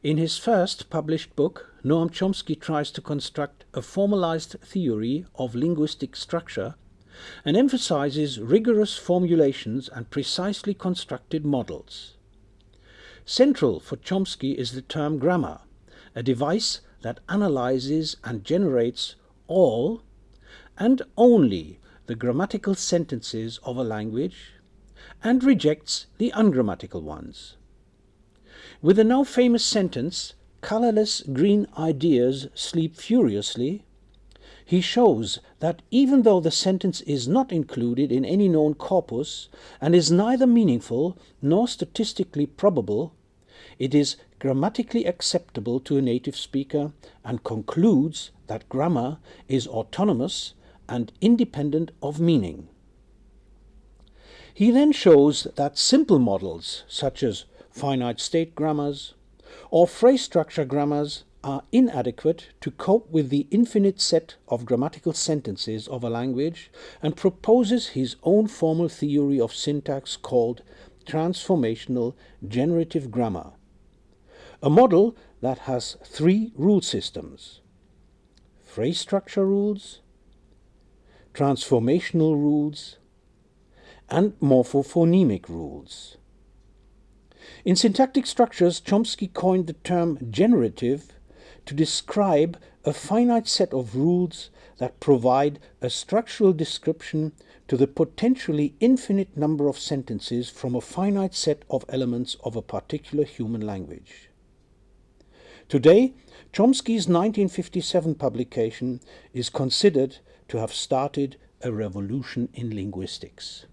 In his first published book, Noam Chomsky tries to construct a formalized theory of linguistic structure and emphasizes rigorous formulations and precisely constructed models. Central for Chomsky is the term grammar, a device that analyzes and generates all and only the grammatical sentences of a language and rejects the ungrammatical ones. With the now famous sentence, colorless green ideas sleep furiously, he shows that even though the sentence is not included in any known corpus and is neither meaningful nor statistically probable, it is grammatically acceptable to a native speaker and concludes that grammar is autonomous and independent of meaning. He then shows that simple models, such as finite state grammars, or phrase structure grammars are inadequate to cope with the infinite set of grammatical sentences of a language and proposes his own formal theory of syntax called transformational generative grammar, a model that has three rule systems phrase structure rules, transformational rules, and morphophonemic rules. In syntactic structures, Chomsky coined the term generative to describe a finite set of rules that provide a structural description to the potentially infinite number of sentences from a finite set of elements of a particular human language. Today, Chomsky's 1957 publication is considered to have started a revolution in linguistics.